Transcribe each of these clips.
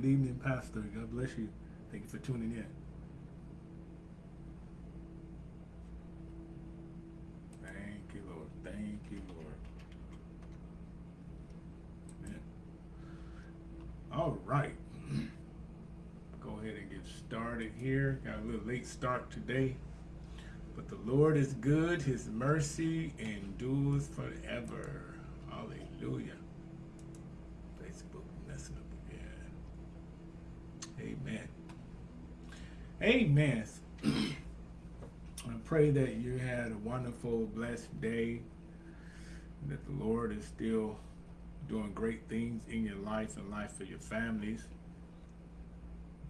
Pastor. God bless you. Thank you for tuning in. Thank you, Lord. Thank you, Lord. Amen. All right. Go ahead and get started here. Got a little late start today. But the Lord is good. His mercy endures forever. Hallelujah. Facebook messing up again. Amen. Amen. I pray that you had a wonderful, blessed day. That the Lord is still doing great things in your life and life for your families.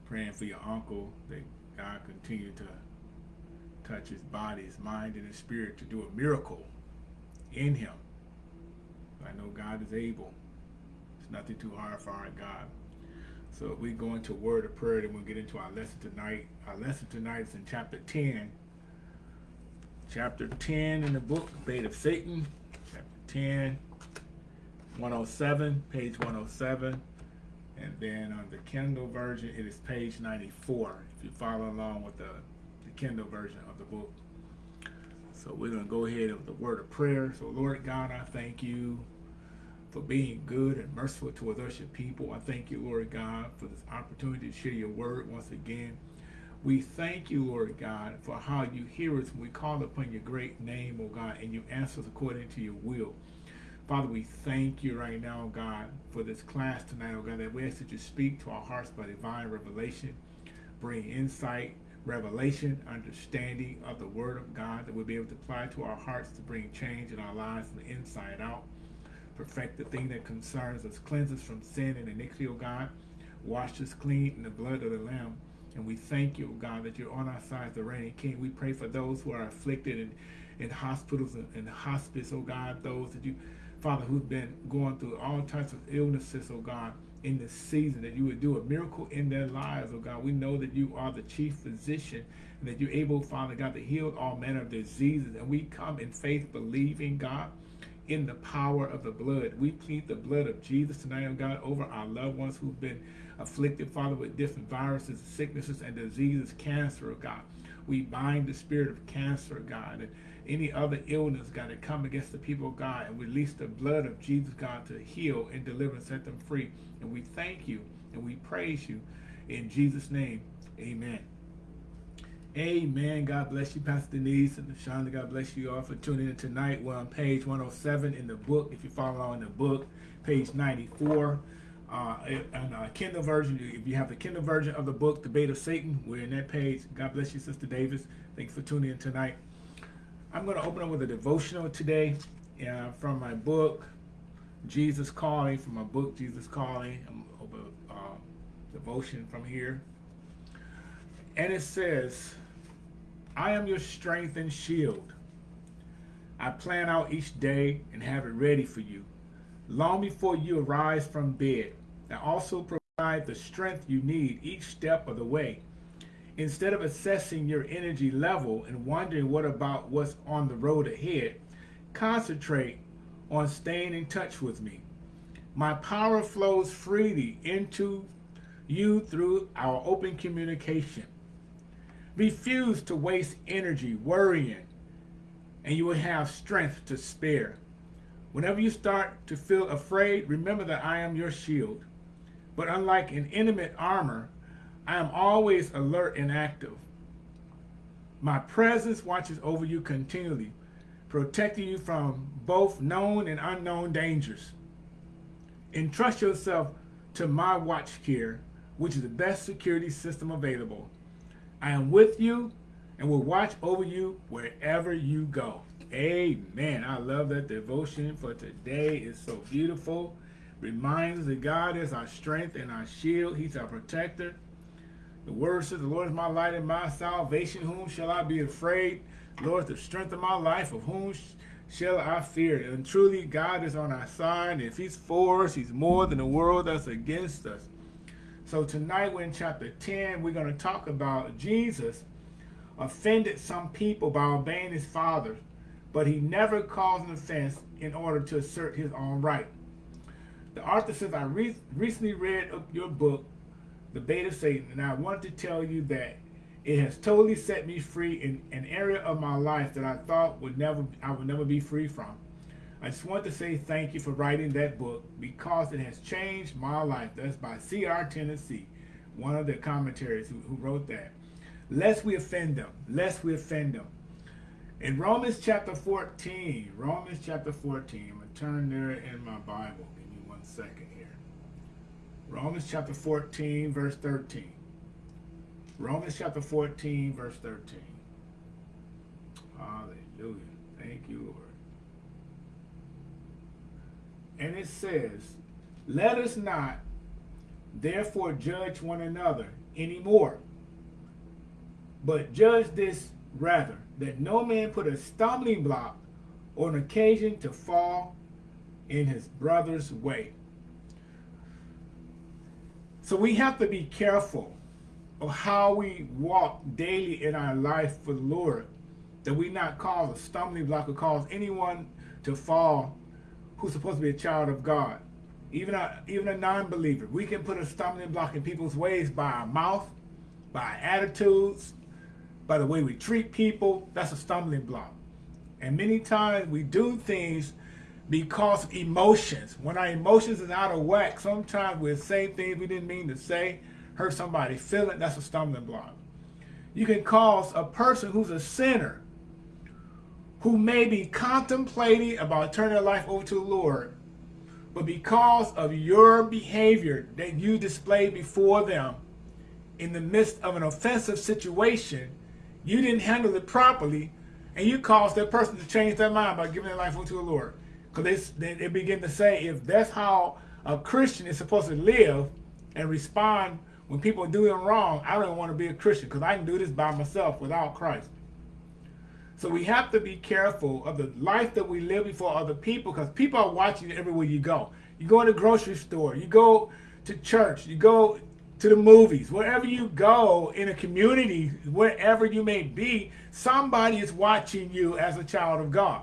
Praying for your uncle that God continue to touch his body, his mind, and his spirit to do a miracle in him. I know God is able. It's nothing too hard for our God. So we go into word of prayer, and we'll get into our lesson tonight. Our lesson tonight is in chapter 10. Chapter 10 in the book, Bait of Satan. Chapter 10, 107, page 107. And then on the Kindle version, it is page 94. If you follow along with the, the Kindle version of the book. So we're going to go ahead with the word of prayer. So Lord God, I thank you for being good and merciful towards us, your people. I thank you, Lord God, for this opportunity to share your word once again. We thank you, Lord God, for how you hear us when we call upon your great name, oh God, and you answer us according to your will. Father, we thank you right now, God, for this class tonight, oh God, that we ask that you speak to our hearts by divine revelation, bring insight, revelation, understanding of the Word of God that we'll be able to apply to our hearts to bring change in our lives from the inside out. Perfect the thing that concerns us, cleanse us from sin and iniquity, O God. Wash us clean in the blood of the Lamb. And we thank you, O God, that you're on our side, the reigning King. We pray for those who are afflicted in, in hospitals and, and hospice, oh God, those that you, Father, who've been going through all types of illnesses, oh God in this season, that you would do a miracle in their lives, oh God. We know that you are the chief physician and that you're able, Father God, to heal all manner of diseases. And we come in faith believing, God, in the power of the blood. We plead the blood of Jesus tonight, oh God, over our loved ones who've been afflicted, Father, with different viruses, sicknesses, and diseases, cancer, oh God. We bind the spirit of cancer, God, and any other illness, God, that come against the people of God, and release the blood of Jesus, God, to heal and deliver and set them free. And we thank you and we praise you in Jesus' name. Amen. Amen. God bless you, Pastor Denise and Shonda. God bless you all for tuning in tonight. We're on page 107 in the book. If you follow along in the book, page 94. Uh, and uh, Kindle version, if you have the Kindle version of the book, The Bait of Satan, we're in that page. God bless you, Sister Davis. Thanks for tuning in tonight. I'm going to open up with a devotional today uh, from my book, Jesus Calling, from my book, Jesus Calling. I'm open uh, devotion from here. And it says, I am your strength and shield. I plan out each day and have it ready for you. Long before you arise from bed, I also provide the strength you need each step of the way. Instead of assessing your energy level and wondering what about what's on the road ahead, concentrate on staying in touch with me. My power flows freely into you through our open communication. Refuse to waste energy worrying, and you will have strength to spare. Whenever you start to feel afraid, remember that I am your shield. But unlike an intimate armor, I am always alert and active. My presence watches over you continually, protecting you from both known and unknown dangers. Entrust yourself to my watch care, which is the best security system available. I am with you and will watch over you wherever you go. Amen. I love that devotion for today. It's so beautiful. Reminds that God is our strength and our shield. He's our protector. The word says, the Lord is my light and my salvation. Whom shall I be afraid? Lord, the strength of my life, of whom shall I fear? And truly, God is on our side. If he's for us, he's more than the world that's against us. So tonight we're in chapter 10. We're going to talk about Jesus offended some people by obeying his father, but he never caused an offense in order to assert his own right. The author says, I re recently read your book, the bait of Satan. And I want to tell you that it has totally set me free in an area of my life that I thought would never I would never be free from. I just want to say thank you for writing that book because it has changed my life. That's by C.R. Tennessee, one of the commentaries who, who wrote that. Lest we offend them, lest we offend them. In Romans chapter 14, Romans chapter 14, I'm going to turn there in my Bible. Give me one second here. Romans chapter 14, verse 13. Romans chapter 14, verse 13. Hallelujah. Thank you, Lord. And it says, Let us not therefore judge one another anymore, but judge this rather, that no man put a stumbling block or an occasion to fall in his brother's way. So we have to be careful of how we walk daily in our life for the Lord, that we not cause a stumbling block or cause anyone to fall who's supposed to be a child of God. Even a, even a non-believer. We can put a stumbling block in people's ways by our mouth, by our attitudes, by the way we treat people. That's a stumbling block. And many times we do things because emotions. When our emotions is out of whack, sometimes we'll say things we didn't mean to say, hurt somebody feeling, that's a stumbling block. You can cause a person who's a sinner, who may be contemplating about turning their life over to the Lord, but because of your behavior that you display before them in the midst of an offensive situation, you didn't handle it properly, and you caused that person to change their mind by giving their life over to the Lord. Because they, they begin to say, if that's how a Christian is supposed to live and respond when people do them wrong, I don't want to be a Christian because I can do this by myself without Christ. So we have to be careful of the life that we live before other people because people are watching everywhere you go. You go in the grocery store, you go to church, you go to the movies, wherever you go in a community, wherever you may be, somebody is watching you as a child of God.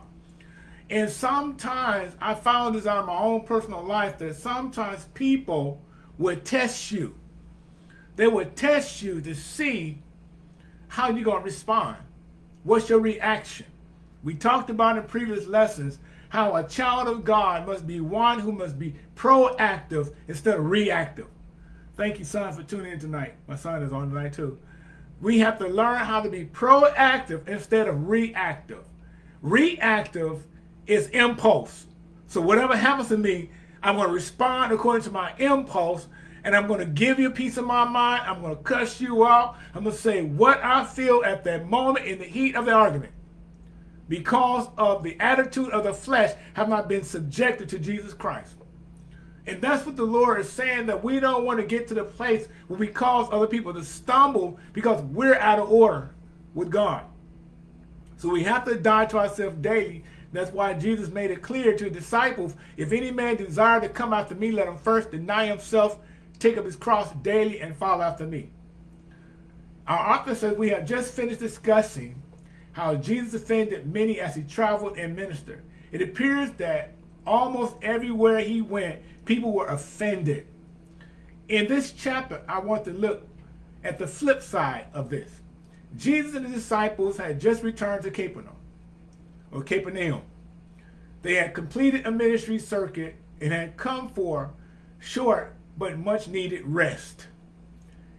And sometimes I found this out my own personal life that sometimes people would test you they would test you to see how you're going to respond. What's your reaction? We talked about in previous lessons how a child of God must be one who must be proactive instead of reactive. Thank you, son, for tuning in tonight. My son is on tonight, too. We have to learn how to be proactive instead of reactive. Reactive is impulse. So whatever happens to me, I'm going to respond according to my impulse and I'm going to give you a piece of my mind. I'm going to cuss you out. I'm going to say what I feel at that moment in the heat of the argument. Because of the attitude of the flesh have not been subjected to Jesus Christ. And that's what the Lord is saying, that we don't want to get to the place where we cause other people to stumble because we're out of order with God. So we have to die to ourselves daily. That's why Jesus made it clear to the disciples, if any man desire to come after me, let him first deny himself take up his cross daily and follow after me. Our author says we have just finished discussing how Jesus offended many as he traveled and ministered. It appears that almost everywhere he went, people were offended. In this chapter, I want to look at the flip side of this. Jesus and the disciples had just returned to Capernaum, or Capernaum. They had completed a ministry circuit and had come for short but much needed rest.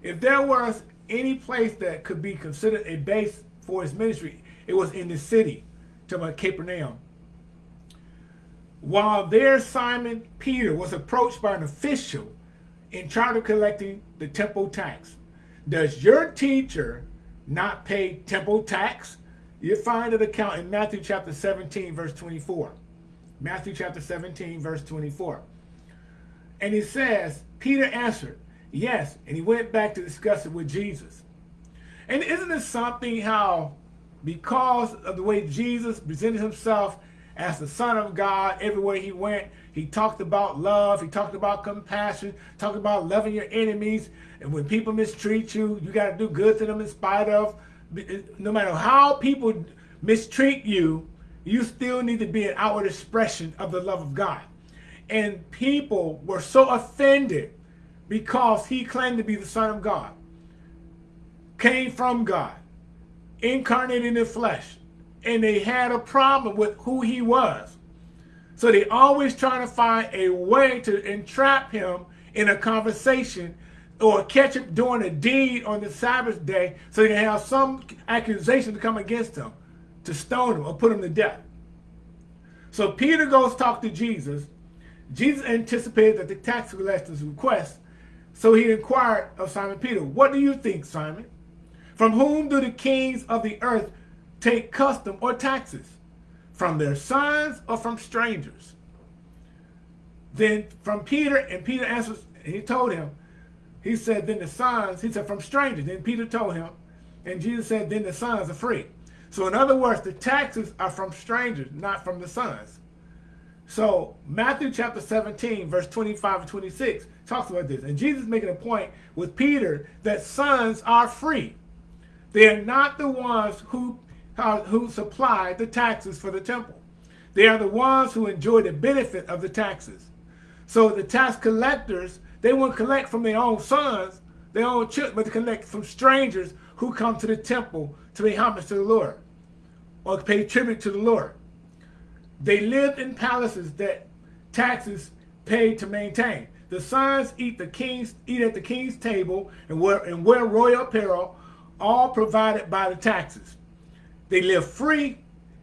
If there was any place that could be considered a base for his ministry, it was in the city, to Capernaum. While there, Simon Peter was approached by an official in charge of collecting the temple tax. Does your teacher not pay temple tax? You find an account in Matthew chapter 17, verse 24. Matthew chapter 17, verse 24. And he says, Peter answered, yes. And he went back to discuss it with Jesus. And isn't this something how because of the way Jesus presented himself as the son of God everywhere he went, he talked about love, he talked about compassion, talked about loving your enemies. And when people mistreat you, you got to do good to them in spite of. No matter how people mistreat you, you still need to be an outward expression of the love of God. And people were so offended because he claimed to be the Son of God, came from God, incarnated in the flesh, and they had a problem with who he was. So they always trying to find a way to entrap him in a conversation or catch him doing a deed on the Sabbath day so they can have some accusation to come against him, to stone him or put him to death. So Peter goes talk to Jesus. Jesus anticipated that the tax collector's request, so he inquired of Simon Peter, What do you think, Simon? From whom do the kings of the earth take custom or taxes? From their sons or from strangers? Then from Peter, and Peter answers, he told him, he said, then the sons, he said, from strangers. Then Peter told him, and Jesus said, then the sons are free. So in other words, the taxes are from strangers, not from the sons. So Matthew chapter 17, verse 25 and 26 talks about this. And Jesus making a point with Peter that sons are free. They are not the ones who, uh, who supply the taxes for the temple. They are the ones who enjoy the benefit of the taxes. So the tax collectors, they won't collect from their own sons, their own children, but they collect from strangers who come to the temple to pay homage to the Lord or pay tribute to the Lord. They lived in palaces that taxes paid to maintain. The sons eat the king's eat at the king's table and wear and wear royal apparel, all provided by the taxes. They live free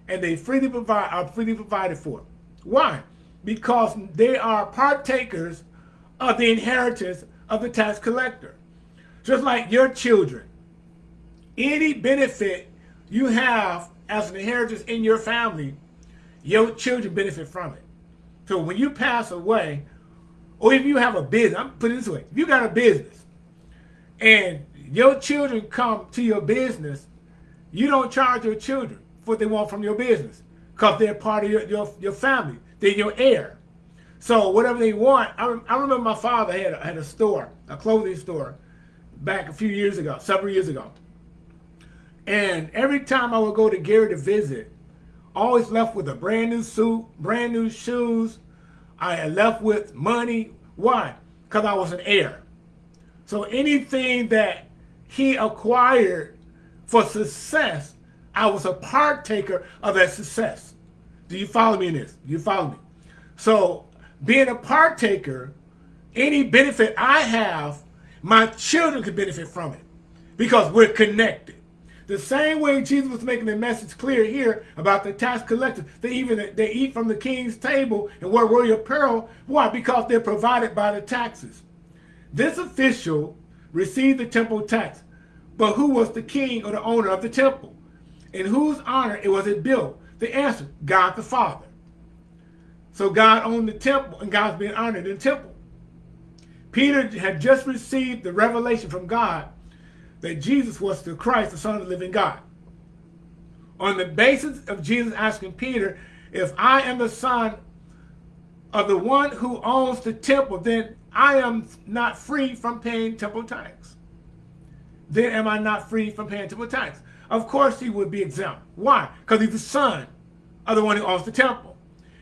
and they freely provide are freely provided for. Why? Because they are partakers of the inheritance of the tax collector. Just like your children any benefit you have as an inheritance in your family, your children benefit from it. So when you pass away, or if you have a business, I'm putting this way, if you got a business and your children come to your business, you don't charge your children for what they want from your business because they're part of your, your, your family. They're your heir. So whatever they want, I, I remember my father had a, had a store, a clothing store, back a few years ago, several years ago. And every time I would go to Gary to visit, always left with a brand new suit, brand new shoes. I left with money. Why? Because I was an heir. So anything that he acquired for success, I was a partaker of that success. Do you follow me in this? Do you follow me? So being a partaker, any benefit I have, my children can benefit from it because we're connected. The same way Jesus was making the message clear here about the tax collectors. They even they eat from the king's table and wear royal apparel. Why? Because they're provided by the taxes. This official received the temple tax, but who was the king or the owner of the temple? In whose honor it was it built? The answer, God the Father. So God owned the temple and God's being honored in the temple. Peter had just received the revelation from God that Jesus was the Christ, the Son of the living God. On the basis of Jesus asking Peter, if I am the son of the one who owns the temple, then I am not free from paying temple tax. Then am I not free from paying temple tax? Of course he would be exempt. Why? Because he's the son of the one who owns the temple.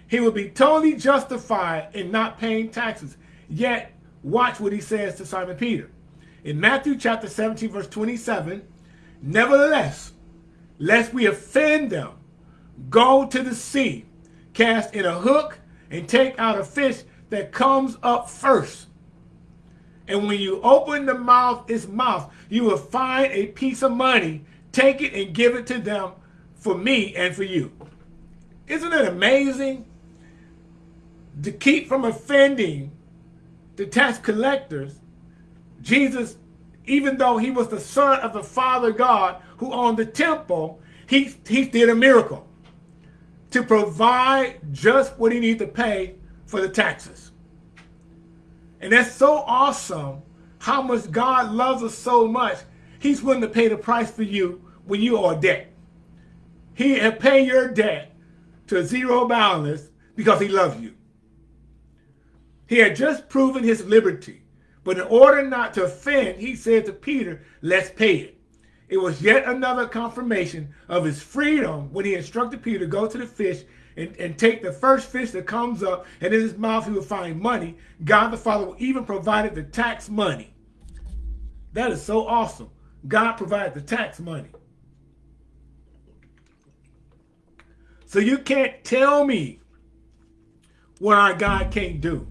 He would be totally justified in not paying taxes. Yet, watch what he says to Simon Peter in Matthew chapter 17, verse 27, Nevertheless, lest we offend them, go to the sea, cast in a hook, and take out a fish that comes up first. And when you open the mouth, its mouth, you will find a piece of money. Take it and give it to them for me and for you. Isn't it amazing? To keep from offending the tax collectors, Jesus, even though he was the son of the Father God who owned the temple, he, he did a miracle to provide just what he needed to pay for the taxes. And that's so awesome how much God loves us so much. He's willing to pay the price for you when you are debt. He will pay your debt to zero balance because he loves you. He had just proven his liberty but in order not to offend, he said to Peter, let's pay it. It was yet another confirmation of his freedom when he instructed Peter to go to the fish, and, and take the first fish that comes up, and in his mouth he will find money. God the Father will even provide the tax money. That is so awesome. God provided the tax money. So you can't tell me what our God can't do.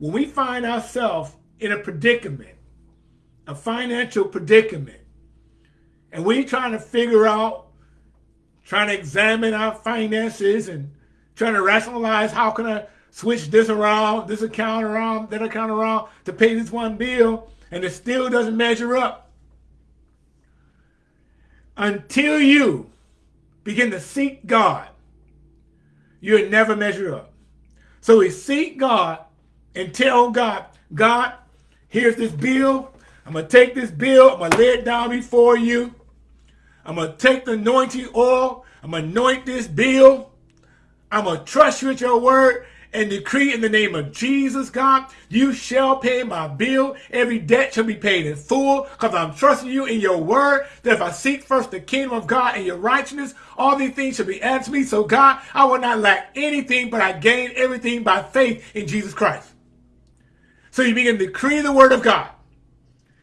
When we find ourselves in a predicament, a financial predicament, and we're trying to figure out, trying to examine our finances and trying to rationalize how can I switch this around, this account around, that account around to pay this one bill, and it still doesn't measure up. Until you begin to seek God, you'll never measure up. So we seek God and tell God, God, here's this bill. I'm going to take this bill. I'm going to lay it down before you. I'm going to take the anointing oil. I'm going to anoint this bill. I'm going to trust you with your word and decree in the name of Jesus, God, you shall pay my bill. Every debt shall be paid in full because I'm trusting you in your word that if I seek first the kingdom of God and your righteousness, all these things shall be added to me. So God, I will not lack anything, but I gain everything by faith in Jesus Christ. So you begin to decree the word of God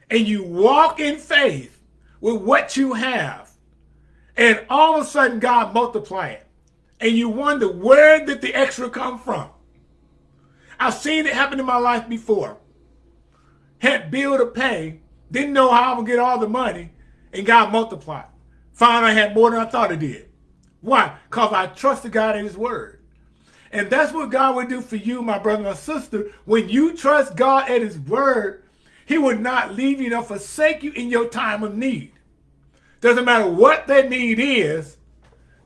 and you walk in faith with what you have. And all of a sudden God multiply it. And you wonder where did the extra come from? I've seen it happen in my life before. Had bill to pay, didn't know how I would get all the money, and God multiplied. Found I had more than I thought I did. Why? Because I trusted God in his word. And that's what God would do for you, my brother and sister. When you trust God at his word, he would not leave you nor forsake you in your time of need. Doesn't matter what that need is,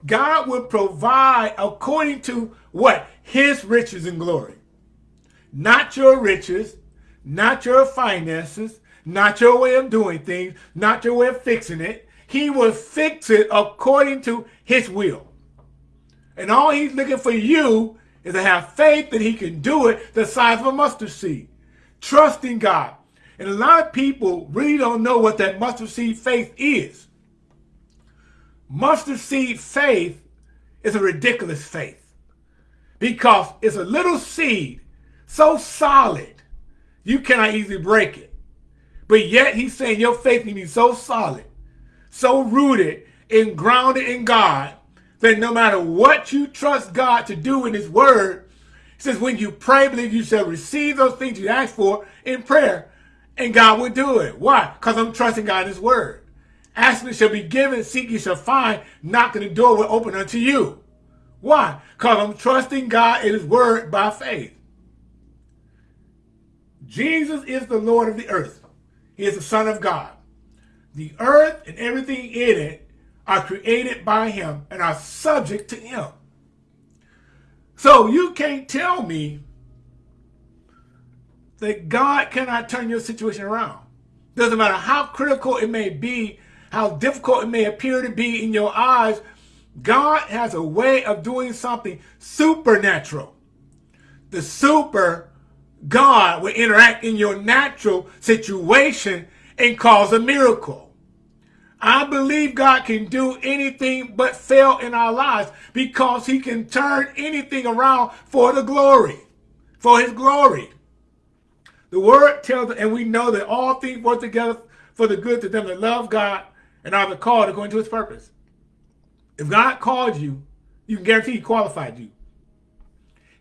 God will provide according to what? His riches and glory not your riches, not your finances, not your way of doing things, not your way of fixing it. He will fix it according to his will. And all he's looking for you is to have faith that he can do it the size of a mustard seed. Trusting God. And a lot of people really don't know what that mustard seed faith is. Mustard seed faith is a ridiculous faith because it's a little seed so solid, you cannot easily break it. But yet he's saying your faith can be so solid, so rooted and grounded in God, that no matter what you trust God to do in his word, he says when you pray, believe you shall receive those things you ask for in prayer, and God will do it. Why? Because I'm trusting God in his word. Ask Asking shall be given, seek you shall find, knocking the door will open unto you. Why? Because I'm trusting God in his word by faith. Jesus is the Lord of the earth. He is the Son of God. The earth and everything in it are created by him and are subject to him. So you can't tell me that God cannot turn your situation around. Doesn't matter how critical it may be, how difficult it may appear to be in your eyes, God has a way of doing something supernatural. The super God will interact in your natural situation and cause a miracle. I believe God can do anything but fail in our lives because he can turn anything around for the glory, for his glory. The word tells us, and we know that all things work together for the good to them that love God and are called according to his purpose. If God called you, you can guarantee he qualified you.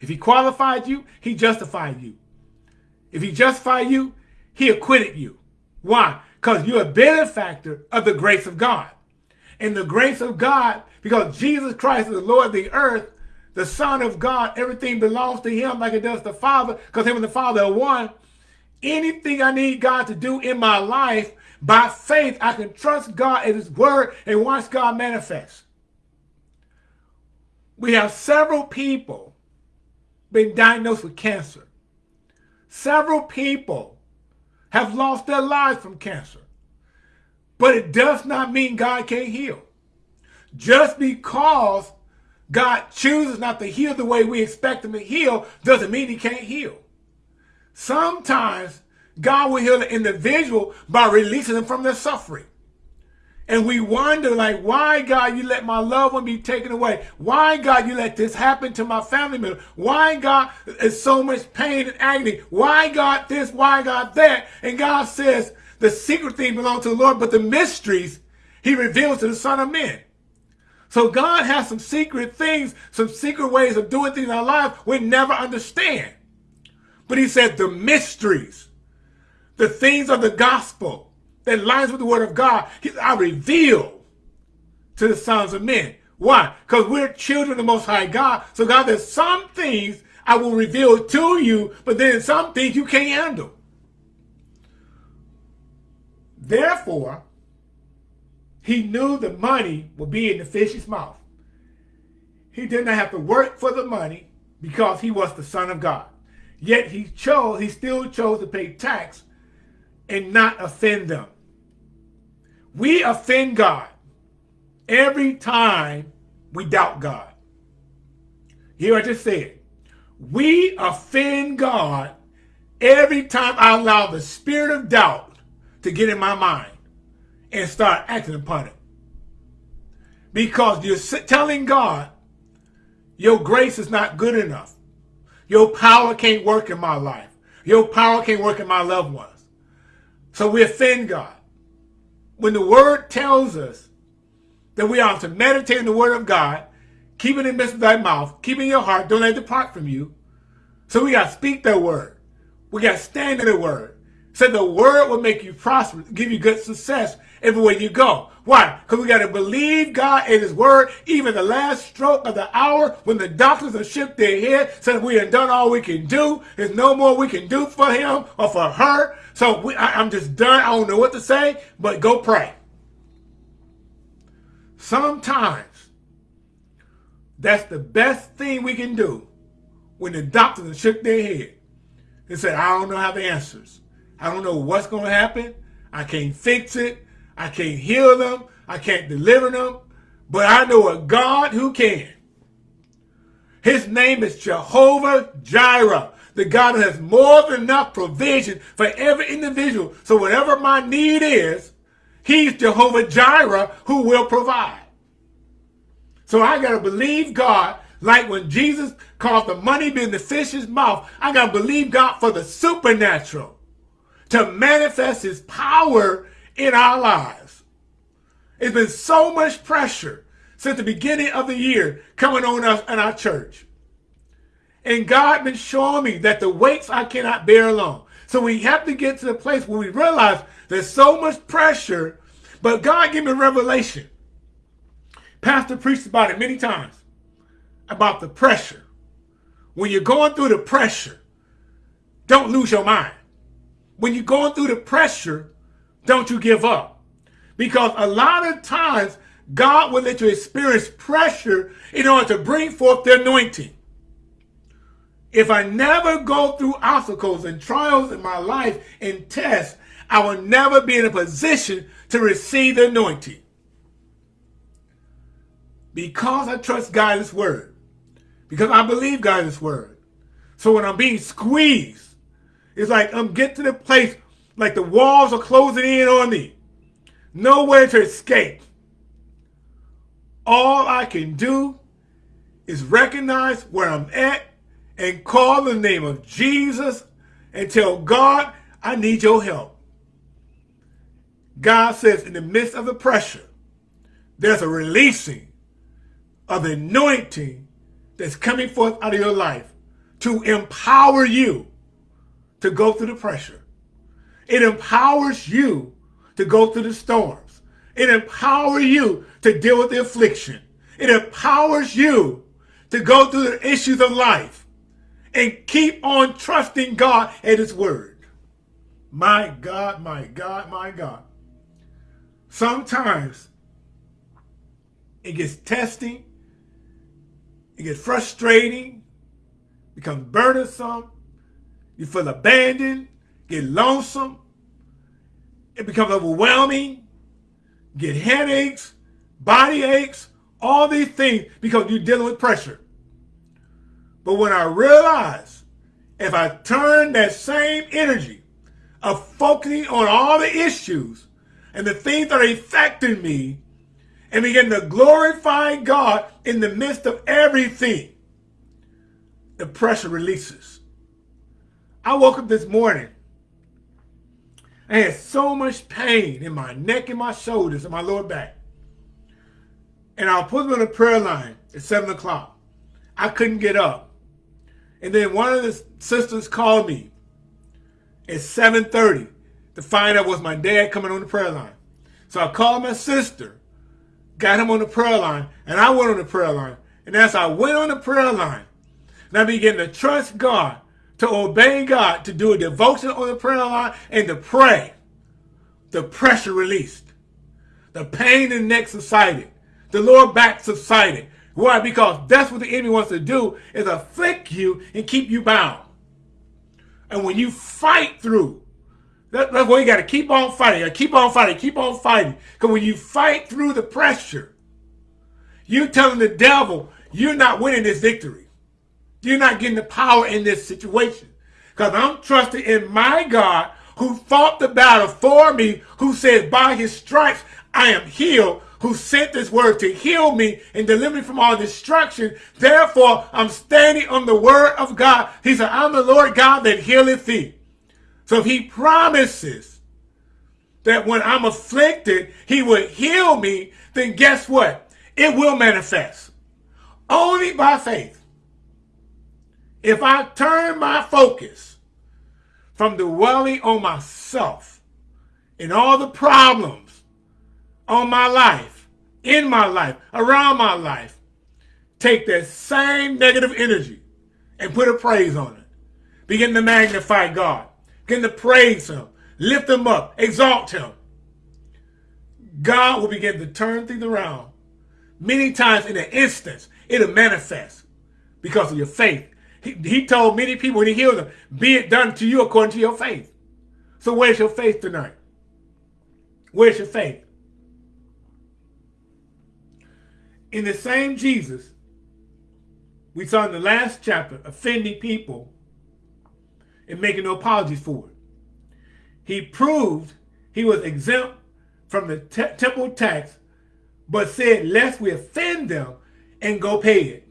If he qualified you, he justified you. If he justified you, he acquitted you. Why? Because you're a benefactor of the grace of God. And the grace of God, because Jesus Christ is the Lord of the earth, the Son of God, everything belongs to him like it does the Father, because him and the Father are one. Anything I need God to do in my life, by faith, I can trust God and his word and watch God manifest. We have several people been diagnosed with cancer. Several people have lost their lives from cancer. But it does not mean God can't heal. Just because God chooses not to heal the way we expect him to heal doesn't mean he can't heal. Sometimes God will heal an individual by releasing them from their suffering. And we wonder, like, why, God, you let my loved one be taken away? Why, God, you let this happen to my family member? Why, God, is so much pain and agony? Why, God, this? Why, God, that? And God says the secret things belong to the Lord, but the mysteries he reveals to the Son of Man. So God has some secret things, some secret ways of doing things in our lives we never understand. But he said the mysteries, the things of the gospel, that lines with the word of God, I reveal to the sons of men. Why? Because we're children of the Most High God. So God, there's some things I will reveal to you, but then some things you can't handle. Therefore, he knew the money would be in the fish's mouth. He did not have to work for the money because he was the son of God. Yet he chose, he still chose to pay tax and not offend them. We offend God every time we doubt God. Hear what I just said. We offend God every time I allow the spirit of doubt to get in my mind and start acting upon it. Because you're telling God, your grace is not good enough. Your power can't work in my life. Your power can't work in my loved ones. So we offend God when the word tells us that we are to meditate in the word of God, keep it in the midst of thy mouth, keep it in your heart, don't let it depart from you. So we got to speak that word. We got to stand in the word. So the word will make you prosper, give you good success everywhere you go. Why? Because we got to believe God and his word, even the last stroke of the hour when the doctors have shook their head, said we have done all we can do. There's no more we can do for him or for her. So we, I, I'm just done. I don't know what to say, but go pray. Sometimes that's the best thing we can do when the doctors have shook their head and said, I don't know how the answers. I don't know what's going to happen. I can't fix it. I can't heal them. I can't deliver them. But I know a God who can. His name is Jehovah Jireh the God who has more than enough provision for every individual. So whatever my need is, he's Jehovah Jireh who will provide. So I got to believe God like when Jesus caused the money in the fish's mouth. I got to believe God for the supernatural to manifest his power in our lives. It's been so much pressure since the beginning of the year coming on us and our church. And God been showing me that the weights I cannot bear alone. So we have to get to the place where we realize there's so much pressure, but God gave me revelation. Pastor preached about it many times, about the pressure. When you're going through the pressure, don't lose your mind. When you're going through the pressure, don't you give up. Because a lot of times, God will let you experience pressure in order to bring forth the anointing. If I never go through obstacles and trials in my life and tests, I will never be in a position to receive the anointing. Because I trust God's word. Because I believe God's word. So when I'm being squeezed, it's like I'm getting to the place like the walls are closing in on me. Nowhere to escape. All I can do is recognize where I'm at and call the name of Jesus and tell God, I need your help. God says in the midst of the pressure, there's a releasing of anointing that's coming forth out of your life to empower you to go through the pressure. It empowers you to go through the storms. It empowers you to deal with the affliction. It empowers you to go through the issues of life and keep on trusting God and his word. My God, my God, my God. Sometimes it gets testing, it gets frustrating, becomes burdensome, you feel abandoned, get lonesome, it becomes overwhelming, get headaches, body aches, all these things because you're dealing with pressure. But when I realize if I turn that same energy of focusing on all the issues, and the things that are affecting me and begin to glorify God in the midst of everything, the pressure releases. I woke up this morning. I had so much pain in my neck and my shoulders and my lower back. And I put on a prayer line at 7 o'clock. I couldn't get up. And then one of the sisters called me at 7.30 to find out was my dad coming on the prayer line. So I called my sister, got him on the prayer line, and I went on the prayer line. And as I went on the prayer line, and I began to trust God, to obey God, to do a devotion on the prayer line, and to pray, the pressure released. The pain in the neck subsided. The lower back subsided. Why? Because that's what the enemy wants to do, is afflict you and keep you bound. And when you fight through that, that's why you got to keep on fighting. Keep on fighting. Keep on fighting. Because when you fight through the pressure, you're telling the devil you're not winning this victory. You're not getting the power in this situation. Because I'm trusting in my God who fought the battle for me, who says, by his stripes I am healed, who sent this word to heal me and deliver me from all destruction. Therefore, I'm standing on the word of God. He said, I'm the Lord God that healeth thee. So he promises that when I'm afflicted, he will heal me, then guess what? It will manifest. Only by faith. If I turn my focus from dwelling on myself and all the problems on my life, in my life, around my life, take that same negative energy and put a praise on it. Begin to magnify God. Begin to praise him, lift him up, exalt him. God will begin to turn things around. Many times in an instance, it'll manifest because of your faith. He, he told many people when he healed them, be it done to you according to your faith. So where's your faith tonight? Where's your faith? In the same Jesus, we saw in the last chapter, offending people and making no apologies for it. He proved he was exempt from the te temple tax, but said, lest we offend them and go pay it.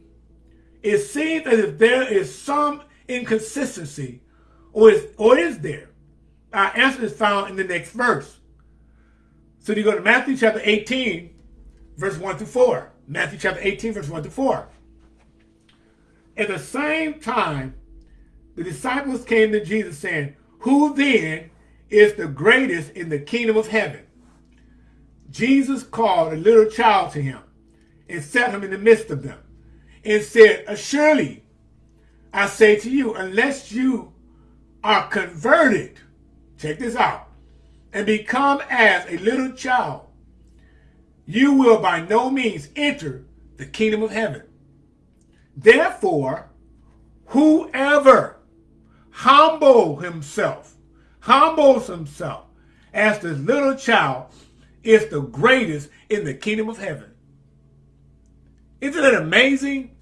It seems as if there is some inconsistency, or is, or is there? Our answer is found in the next verse. So you go to Matthew chapter 18, verse 1 to 4. Matthew chapter 18, verse 1 to 4. At the same time, the disciples came to Jesus saying, Who then is the greatest in the kingdom of heaven? Jesus called a little child to him and set him in the midst of them and said, Surely I say to you, unless you are converted, check this out, and become as a little child, you will by no means enter the kingdom of heaven. Therefore, whoever humble himself, humbles himself as this little child is the greatest in the kingdom of heaven. Isn't it amazing?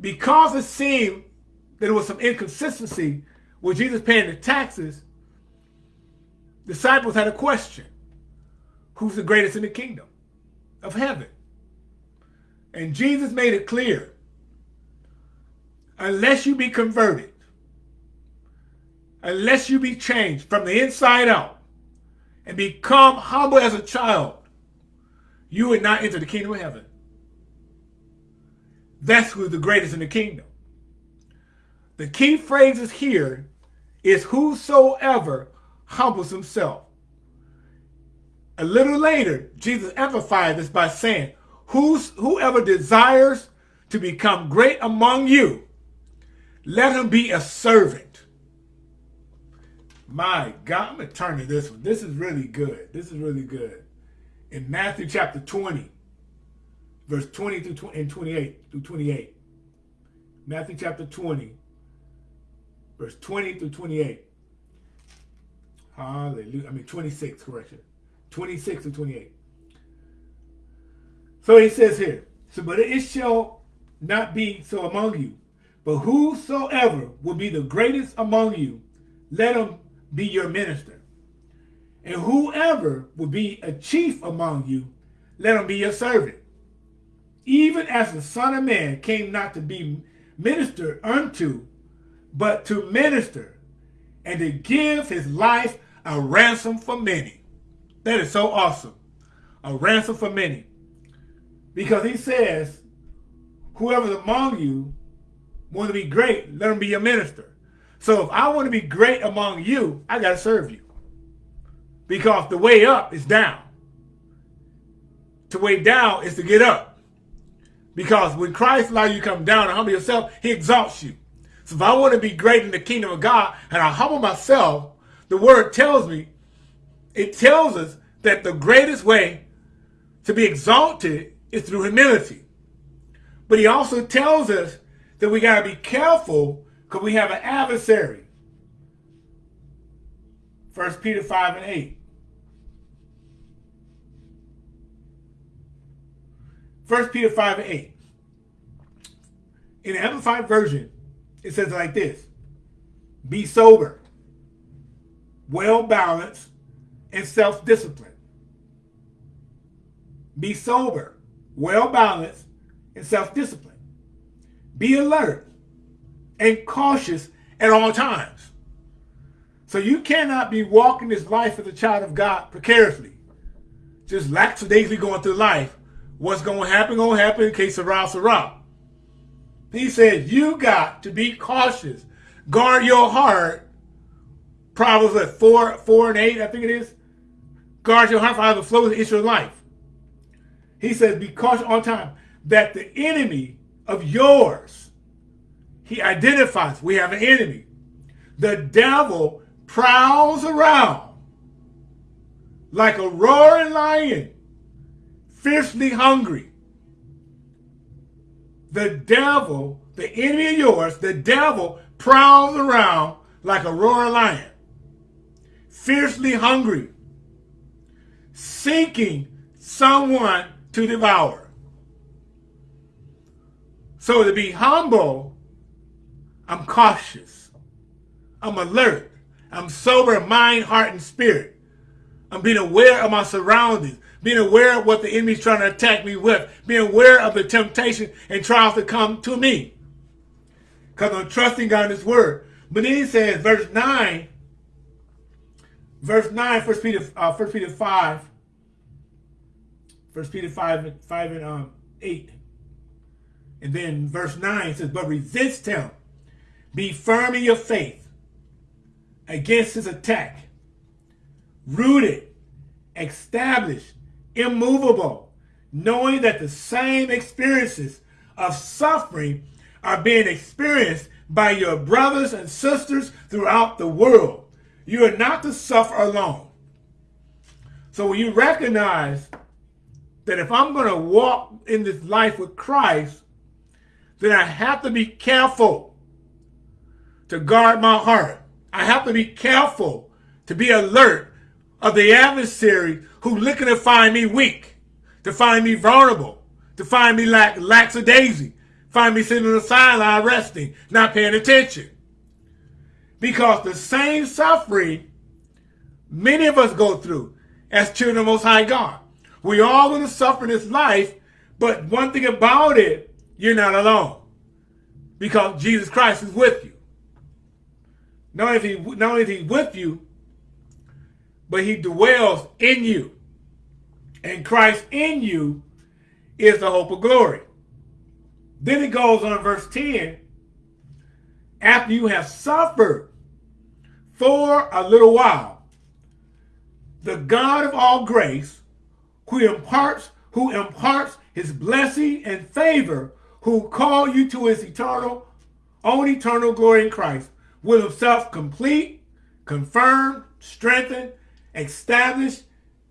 Because it seemed that there was some inconsistency with Jesus paying the taxes, disciples had a question. Who's the greatest in the kingdom of heaven? And Jesus made it clear unless you be converted, unless you be changed from the inside out and become humble as a child, you would not enter the kingdom of heaven. That's who's the greatest in the kingdom. The key phrases here is whosoever humbles himself. A little later, Jesus amplified this by saying, Who's, whoever desires to become great among you let him be a servant. My God, I'm going to turn to this one. This is really good. This is really good. In Matthew chapter 20, verse 20 through 20, and 28 through 28. Matthew chapter 20, verse 20 through 28. Hallelujah. I mean 26, correction. 26 to 28. So he says here, so but it shall not be so among you, but whosoever will be the greatest among you, let him be your minister. And whoever will be a chief among you, let him be your servant. Even as the Son of Man came not to be ministered unto, but to minister, and to give his life a ransom for many. That is so awesome. A ransom for many. Because he says, whoever's among you want to be great, let him be your minister. So if I want to be great among you, I got to serve you. Because the way up is down. To way down is to get up. Because when Christ allows you to come down and humble yourself, he exalts you. So if I want to be great in the kingdom of God and I humble myself, the word tells me, it tells us that the greatest way to be exalted is through humility. But he also tells us that we got to be careful because we have an adversary. First Peter 5 and 8. First Peter 5 and 8. In the Amplified Version, it says like this. Be sober, well-balanced, and self-disciplined. Be sober, well-balanced, and self-disciplined. Be alert and cautious at all times. So you cannot be walking this life as a child of God precariously. Just lackadaisically going through life. What's going to happen, going to happen in case of Sarah, Sarah. He said, you got to be cautious. Guard your heart. Proverbs at 4, 4 and 8, I think it is. Guard your heart for flow of the issue of life. He says, be cautious all time that the enemy of yours, he identifies, we have an enemy. The devil prowls around like a roaring lion, fiercely hungry. The devil, the enemy of yours, the devil prowls around like a roaring lion, fiercely hungry, seeking someone to devour. So to be humble, I'm cautious. I'm alert. I'm sober in mind, heart, and spirit. I'm being aware of my surroundings, being aware of what the enemy's trying to attack me with, being aware of the temptation and trials that come to me. Because I'm trusting God in his word. But then he says, verse 9, verse 9, 1 Peter, uh, 1 Peter 5, 1 Peter 5, 5 and um, 8. And then verse 9 says, But resist him. Be firm in your faith against his attack. Rooted, established, immovable, knowing that the same experiences of suffering are being experienced by your brothers and sisters throughout the world. You are not to suffer alone. So when you recognize that if I'm going to walk in this life with Christ, then I have to be careful to guard my heart. I have to be careful to be alert of the adversary who looking to find me weak, to find me vulnerable, to find me like lackadaisy, find me sitting on the sideline resting, not paying attention. Because the same suffering many of us go through as children of Most High God. We all going to suffer in this life, but one thing about it, you're not alone. Because Jesus Christ is with you. Not only, he, not only is he with you, but he dwells in you. And Christ in you is the hope of glory. Then it goes on verse 10. After you have suffered for a little while, the God of all grace, who imparts, who imparts his blessing and favor, who called you to his eternal, own eternal glory in Christ, will himself complete, confirm, strengthen, establish,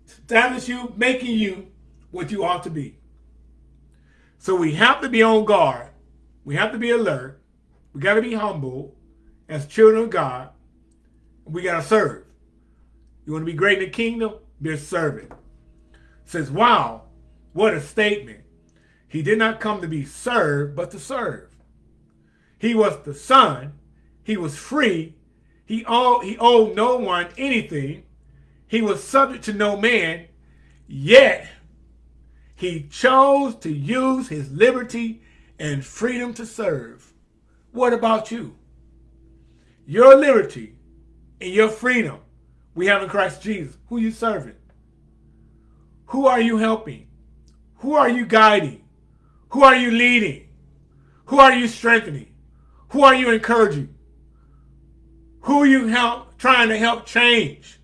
establish you, making you what you ought to be. So we have to be on guard. We have to be alert. We got to be humble as children of God. We got to serve. You want to be great in the kingdom? Be a servant. Says, wow, what a statement. He did not come to be served, but to serve. He was the son. He was free. He owed, he owed no one anything. He was subject to no man, yet he chose to use his liberty and freedom to serve. What about you? Your liberty and your freedom we have in Christ Jesus. Who you serving? Who are you helping? Who are you guiding? Who are you leading? Who are you strengthening? Who are you encouraging? Who are you help, trying to help change?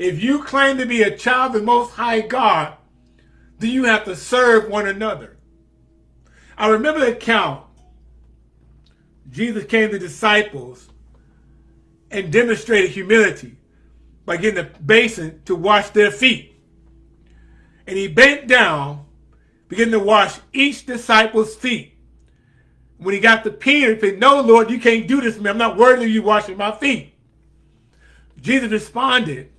If you claim to be a child of the Most High God, do you have to serve one another? I remember the account. Jesus came to the disciples and demonstrated humility by getting a basin to wash their feet. And he bent down, began to wash each disciple's feet. When he got to Peter, he said, No, Lord, you can't do this to me. I'm not worthy of you washing my feet. Jesus responded,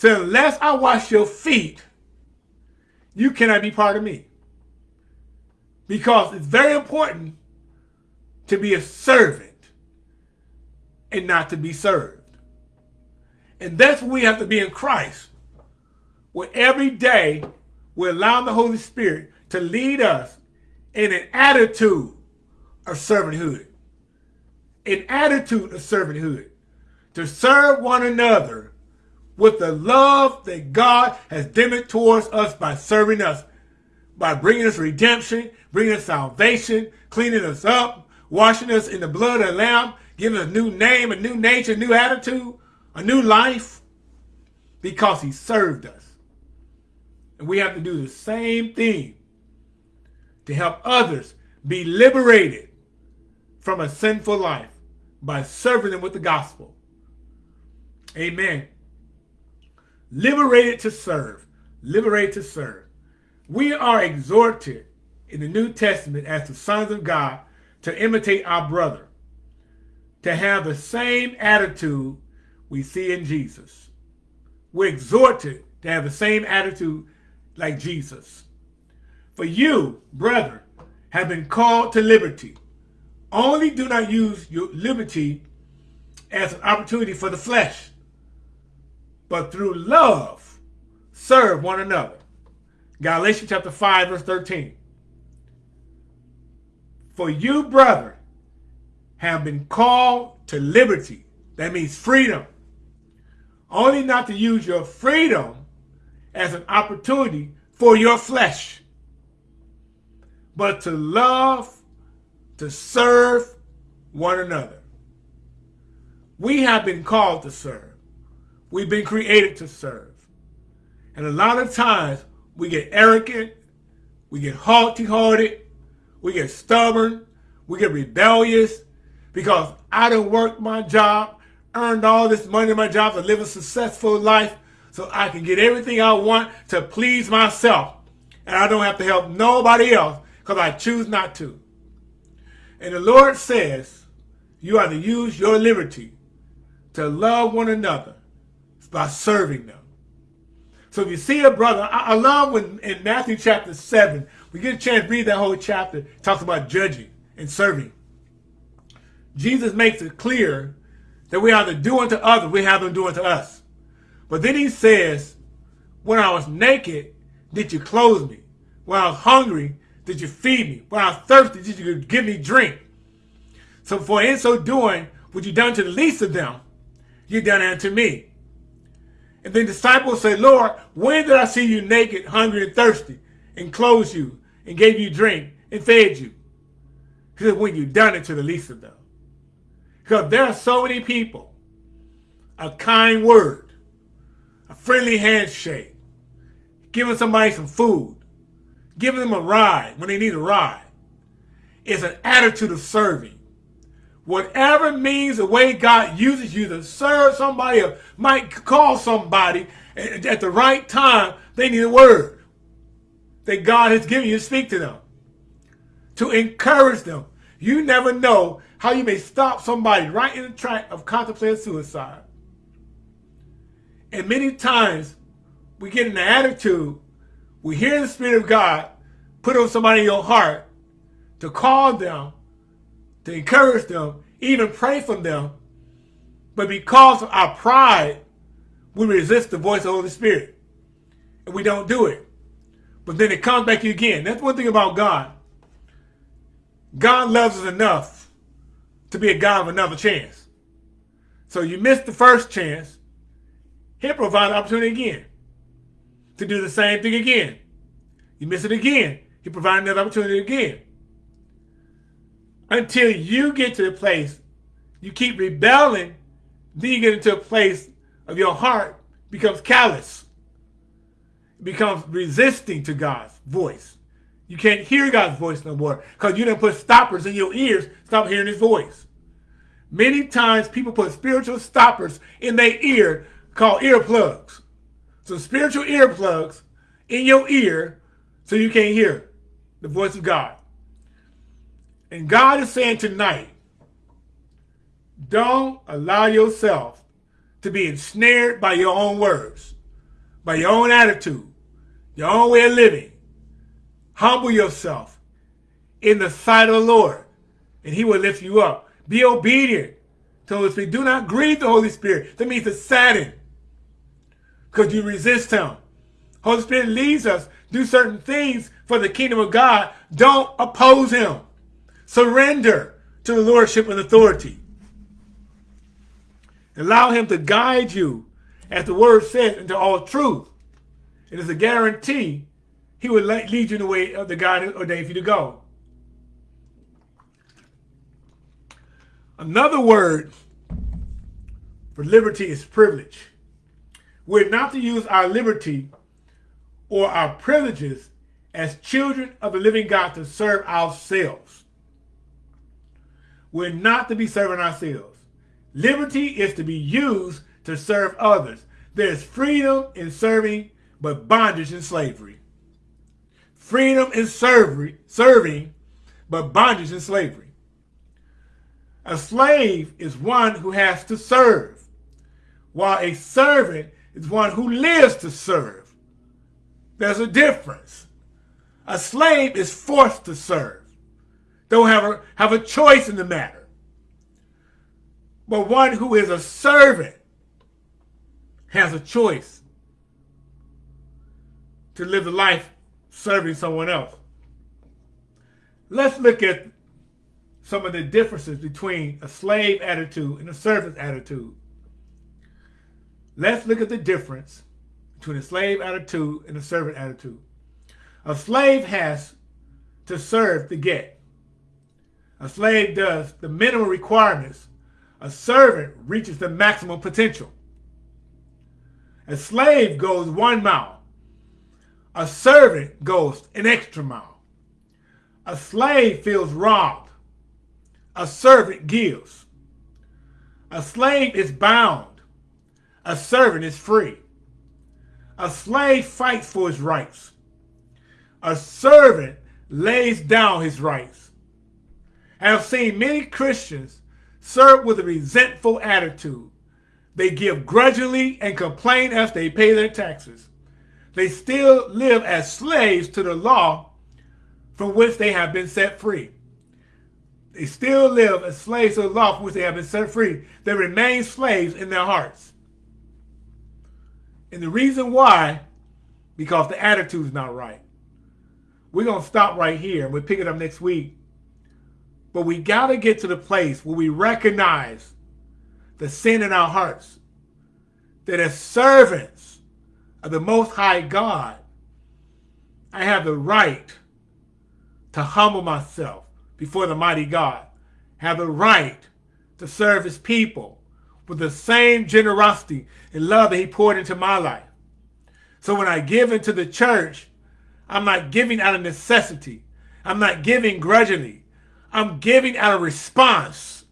said, Unless I wash your feet, you cannot be part of me. Because it's very important to be a servant and not to be served. And that's what we have to be in Christ. Where every day we're allowing the Holy Spirit to lead us in an attitude of servanthood. An attitude of servanthood. To serve one another with the love that God has demonstrated towards us by serving us, by bringing us redemption, bringing us salvation, cleaning us up, washing us in the blood of the Lamb, giving us a new name, a new nature, a new attitude, a new life because he served us. And we have to do the same thing to help others be liberated from a sinful life by serving them with the gospel. Amen. Liberated to serve. Liberated to serve. We are exhorted in the New Testament as the sons of God to imitate our brother, to have the same attitude we see in Jesus. We're exhorted to have the same attitude like Jesus. For you, brother, have been called to liberty. Only do not use your liberty as an opportunity for the flesh, but through love, serve one another. Galatians chapter 5, verse 13. For you, brother, have been called to liberty. That means freedom. Only not to use your freedom as an opportunity for your flesh, but to love, to serve one another. We have been called to serve. We've been created to serve. And a lot of times we get arrogant, we get haughty-hearted, we get stubborn, we get rebellious because I don't work my job, earned all this money in my job to live a successful life so I can get everything I want to please myself. And I don't have to help nobody else because I choose not to. And the Lord says you are to use your liberty to love one another by serving them. So if you see a brother, I, I love when in Matthew chapter 7, we get a chance to read that whole chapter, talks about judging and serving. Jesus makes it clear that we either do unto others, we have them do unto us. But then he says, when I was naked, did you clothe me? When I was hungry, did you feed me? When I was thirsty, did you give me drink? So for in so doing, what you done to the least of them, you done unto me. And then disciples say, Lord, when did I see you naked, hungry, and thirsty, and clothed you, and gave you drink, and fed you? He said, when you done it to the least of them. Because there are so many people, a kind word, a friendly handshake, giving somebody some food, giving them a ride when they need a ride. It's an attitude of serving. Whatever means the way God uses you to serve somebody or might call somebody at the right time, they need a word that God has given you to speak to them, to encourage them. You never know how you may stop somebody right in the track of contemplating suicide. And many times we get in the attitude, we hear the Spirit of God put on somebody in your heart to call them, to encourage them, even pray for them. But because of our pride, we resist the voice of the Holy Spirit. And we don't do it. But then it comes back to you again. That's one thing about God. God loves us enough to be a God of another chance. So you missed the first chance, he'll provide an opportunity again to do the same thing again. You miss it again, he provides another opportunity again. Until you get to the place, you keep rebelling, then you get into a place of your heart becomes callous, becomes resisting to God's voice. You can't hear God's voice no more because you didn't put stoppers in your ears, stop hearing his voice. Many times people put spiritual stoppers in their ear called earplugs. So spiritual earplugs in your ear so you can't hear the voice of God. And God is saying tonight, don't allow yourself to be ensnared by your own words, by your own attitude, your own way of living. Humble yourself in the sight of the Lord, and he will lift you up. Be obedient to the Holy Spirit. Do not grieve the Holy Spirit. That means to sadden because you resist him. Holy Spirit leads us do certain things for the kingdom of God. Don't oppose him. Surrender to the lordship and authority. Allow him to guide you, as the word says, into all truth. And it is a guarantee he will lead you in the way of the God ordained for you to go. Another word for liberty is privilege. We're not to use our liberty or our privileges as children of the living God to serve ourselves. We're not to be serving ourselves. Liberty is to be used to serve others. There's freedom in serving, but bondage in slavery. Freedom in serving, serving, but bondage in slavery. A slave is one who has to serve, while a servant is one who lives to serve. There's a difference. A slave is forced to serve. Don't have a, have a choice in the matter. But one who is a servant has a choice to live the life serving someone else. Let's look at some of the differences between a slave attitude and a servant attitude. Let's look at the difference between a slave attitude and a servant attitude. A slave has to serve to get. A slave does the minimum requirements. A servant reaches the maximum potential. A slave goes one mile. A servant goes an extra mile. A slave feels robbed a servant gives. A slave is bound. A servant is free. A slave fights for his rights. A servant lays down his rights. I have seen many Christians serve with a resentful attitude. They give grudgingly and complain as they pay their taxes. They still live as slaves to the law from which they have been set free. They still live as slaves to the law from which they have been set free. They remain slaves in their hearts. And the reason why, because the attitude is not right. We're going to stop right here. We'll pick it up next week. But we got to get to the place where we recognize the sin in our hearts. That as servants of the Most High God, I have the right to humble myself before the mighty God, have the right to serve his people with the same generosity and love that he poured into my life. So when I give into the church, I'm not giving out of necessity. I'm not giving grudgingly. I'm giving out a response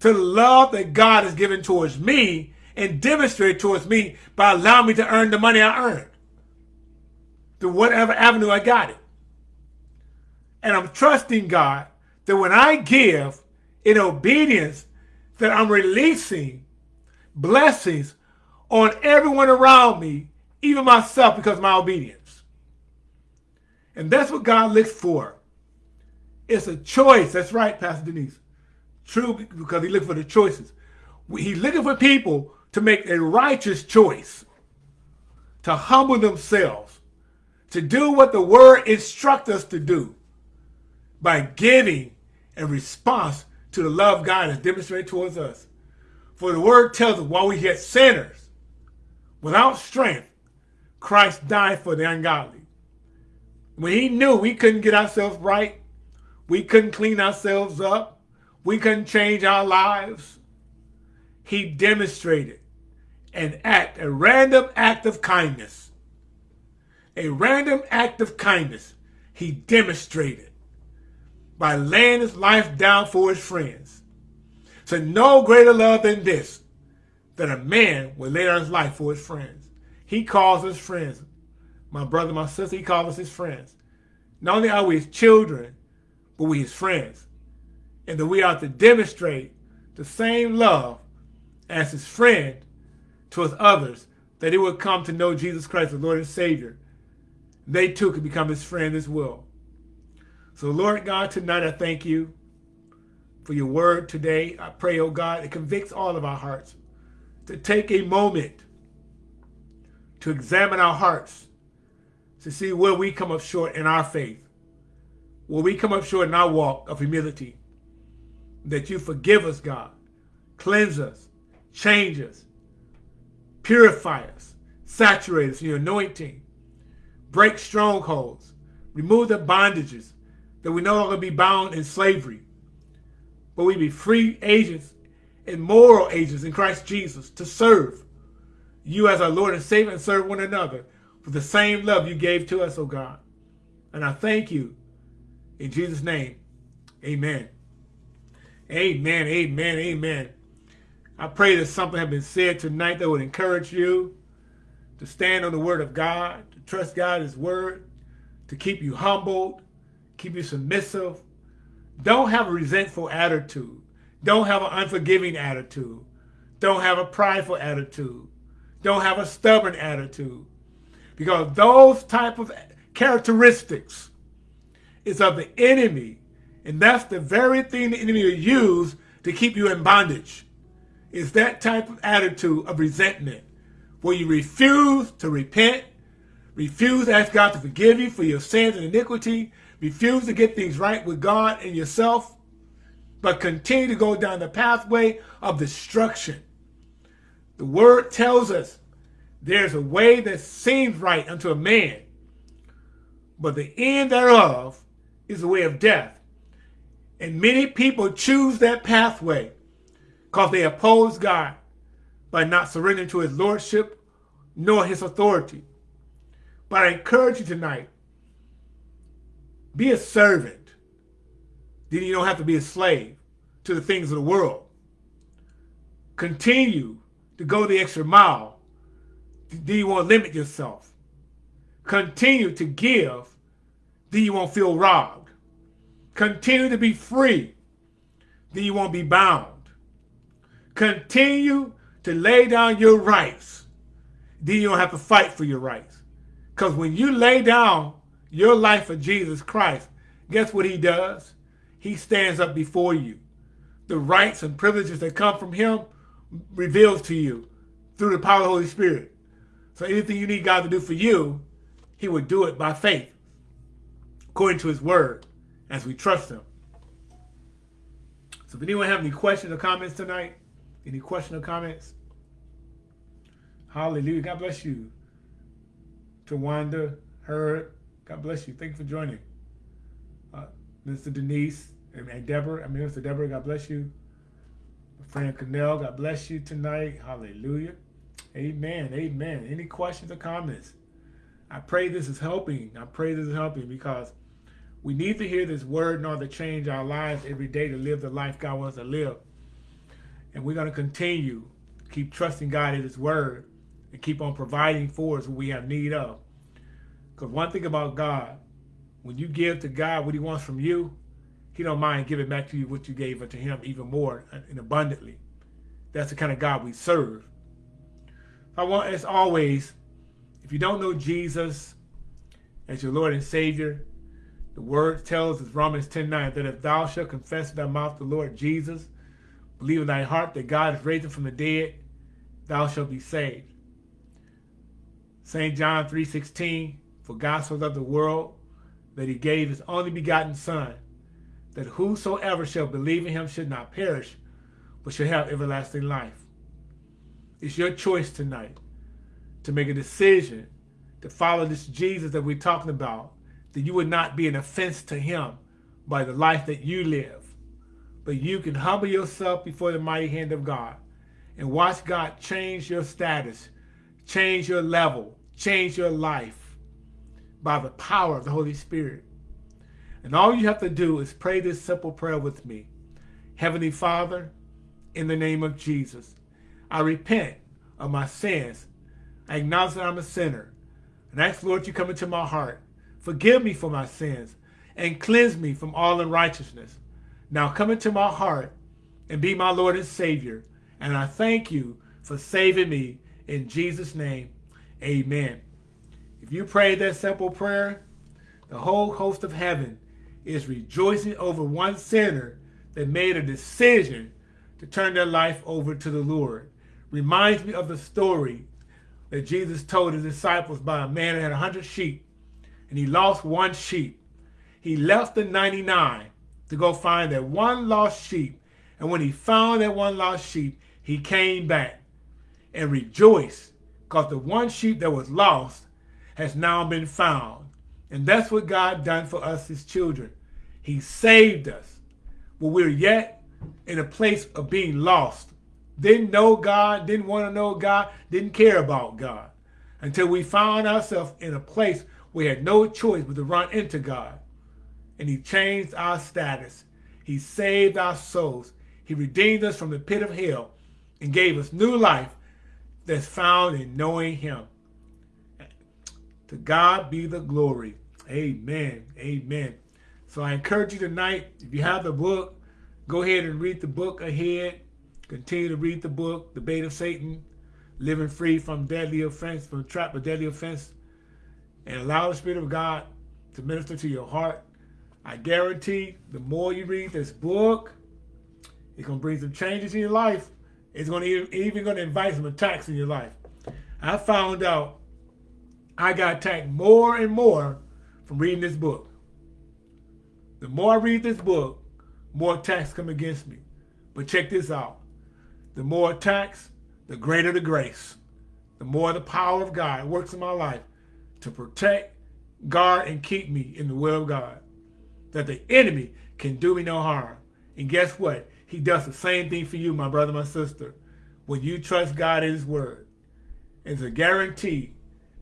to the love that God has given towards me and demonstrated towards me by allowing me to earn the money I earned through whatever avenue I got it. And I'm trusting God that when I give in obedience, that I'm releasing blessings on everyone around me, even myself, because of my obedience. And that's what God looks for. It's a choice. That's right, Pastor Denise. True, because he looks for the choices. He's looking for people to make a righteous choice, to humble themselves, to do what the word instructs us to do by giving a response to the love God has demonstrated towards us. For the word tells us while we yet sinners, without strength, Christ died for the ungodly. When he knew we couldn't get ourselves right, we couldn't clean ourselves up, we couldn't change our lives, he demonstrated an act, a random act of kindness. A random act of kindness he demonstrated by laying his life down for his friends. So no greater love than this, that a man would lay down his life for his friends. He calls us friends. My brother, my sister, he calls us his friends. Not only are we his children, but we his friends. And that we are to demonstrate the same love as his friend towards others, that he would come to know Jesus Christ, the Lord and Savior. They too could become his friend as well. So Lord God, tonight I thank you for your word today. I pray, oh God, it convicts all of our hearts to take a moment to examine our hearts, to see where we come up short in our faith, where we come up short in our walk of humility, that you forgive us, God, cleanse us, change us, purify us, saturate us in your anointing, break strongholds, remove the bondages, that we no longer be bound in slavery, but we be free agents and moral agents in Christ Jesus to serve you as our Lord and Savior and serve one another with the same love you gave to us, oh God. And I thank you in Jesus' name. Amen. Amen, amen, amen. I pray that something has been said tonight that would encourage you to stand on the word of God, to trust God, his word, to keep you humbled, keep you submissive. Don't have a resentful attitude. Don't have an unforgiving attitude. Don't have a prideful attitude. Don't have a stubborn attitude. Because those type of characteristics is of the enemy. And that's the very thing the enemy will use to keep you in bondage. Is that type of attitude of resentment where you refuse to repent, refuse to ask God to forgive you for your sins and iniquity, refuse to get things right with God and yourself, but continue to go down the pathway of destruction. The word tells us there's a way that seems right unto a man, but the end thereof is the way of death. And many people choose that pathway because they oppose God by not surrendering to his lordship nor his authority. But I encourage you tonight, be a servant. Then you don't have to be a slave to the things of the world. Continue to go the extra mile. Do you want to limit yourself? Continue to give. Then you won't feel robbed? Continue to be free. Then you won't be bound. Continue to lay down your rights. Then you don't have to fight for your rights. Because when you lay down your life for Jesus Christ, guess what he does? He stands up before you. The rights and privileges that come from him reveals to you through the power of the Holy Spirit. So anything you need God to do for you, he would do it by faith, according to his word, as we trust him. So if anyone have any questions or comments tonight, any questions or comments? Hallelujah. God bless you. Tawanda, Heard, God bless you. Thank you for joining. Uh, Mr. Denise and, Deborah, I mean, Mr. Deborah, God bless you. Friend Canel, God bless you tonight. Hallelujah. Amen. Amen. Any questions or comments? I pray this is helping. I pray this is helping because we need to hear this word in order to change our lives every day to live the life God wants to live. And we're going to continue keep trusting God in his word and keep on providing for us what we have need of. Because one thing about God, when you give to God what he wants from you, he don't mind giving back to you what you gave unto him even more and abundantly. That's the kind of God we serve. I want, as always, if you don't know Jesus as your Lord and Savior, the word tells us, Romans 10, 9, that if thou shalt confess in thy mouth the Lord Jesus, believe in thy heart that God is raised from the dead, thou shalt be saved. St. John 3.16, For God so loved the world that he gave his only begotten Son, that whosoever shall believe in him should not perish, but shall have everlasting life. It's your choice tonight to make a decision to follow this Jesus that we're talking about, that you would not be an offense to him by the life that you live. But you can humble yourself before the mighty hand of God and watch God change your status, change your level, change your life by the power of the Holy Spirit. And all you have to do is pray this simple prayer with me. Heavenly Father, in the name of Jesus, I repent of my sins. I acknowledge that I'm a sinner. And ask, Lord, you come into my heart. Forgive me for my sins and cleanse me from all unrighteousness. Now come into my heart and be my Lord and Savior. And I thank you for saving me in Jesus' name. Amen. If you prayed that simple prayer, the whole host of heaven is rejoicing over one sinner that made a decision to turn their life over to the Lord. Reminds me of the story that Jesus told his disciples by a man that had a hundred sheep and he lost one sheep. He left the 99 to go find that one lost sheep. And when he found that one lost sheep, he came back and rejoiced because the one sheep that was lost has now been found. And that's what God done for us, his children. He saved us. When we're yet in a place of being lost. Didn't know God, didn't want to know God, didn't care about God. Until we found ourselves in a place we had no choice but to run into God. And he changed our status. He saved our souls. He redeemed us from the pit of hell and gave us new life that's found in knowing him. To God be the glory. Amen. Amen. So I encourage you tonight, if you have the book, go ahead and read the book ahead. Continue to read the book, The Bait of Satan, Living Free from Deadly Offense, from Trap of Deadly Offense, and allow the Spirit of God to minister to your heart. I guarantee the more you read this book, it's going to bring some changes in your life. It's going to even going to invite some attacks in your life. I found out I got attacked more and more from reading this book. The more I read this book, more attacks come against me. But check this out. The more attacks, the greater the grace. The more the power of God works in my life to protect, guard, and keep me in the will of God. That the enemy can do me no harm. And guess what? He does the same thing for you, my brother, my sister. When you trust God in his word, it's a guarantee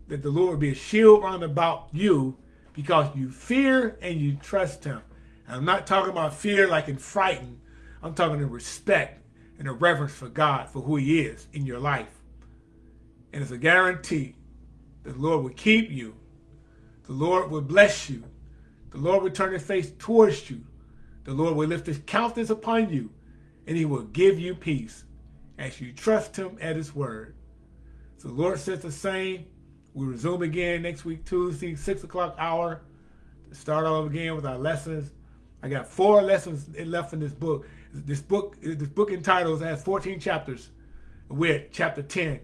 that the Lord will be a shield round about you because you fear and you trust him. And I'm not talking about fear like in frightened. I'm talking in respect and a reverence for God, for who he is in your life. And it's a guarantee the Lord will keep you. The Lord will bless you. The Lord will turn his face towards you. The Lord will lift his countenance upon you, and he will give you peace as you trust him at his word. So the Lord says the same. We'll resume again next week, Tuesday, 6 o'clock hour, start all again with our lessons. I got four lessons left in this book. This book, this book entitled has 14 chapters. We're at chapter 10.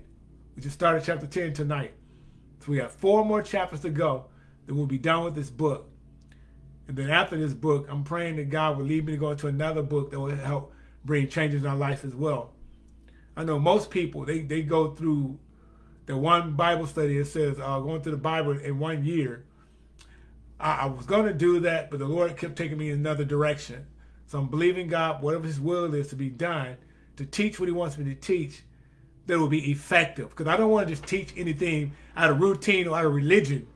We just started chapter 10 tonight. So we have four more chapters to go. Then we'll be done with this book. And then after this book, I'm praying that God will lead me to go into another book that will help bring changes in our life as well. I know most people, they, they go through the one Bible study that says uh, going through the Bible in one year. I, I was going to do that, but the Lord kept taking me in another direction. So I'm believing God, whatever his will is to be done, to teach what he wants me to teach, that will be effective. Because I don't want to just teach anything out of routine or out of religion.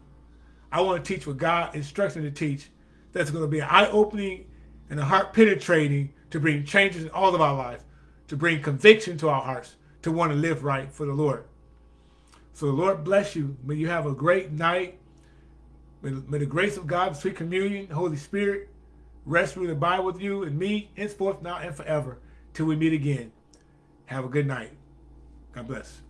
I want to teach what God instructs me to teach that's going to be eye-opening and a heart-penetrating to bring changes in all of our lives, to bring conviction to our hearts, to want to live right for the Lord. So the Lord bless you. May you have a great night. May, may the grace of God, sweet communion, Holy Spirit, rest through the Bible with you and me, henceforth, now and forever, till we meet again. Have a good night. God bless.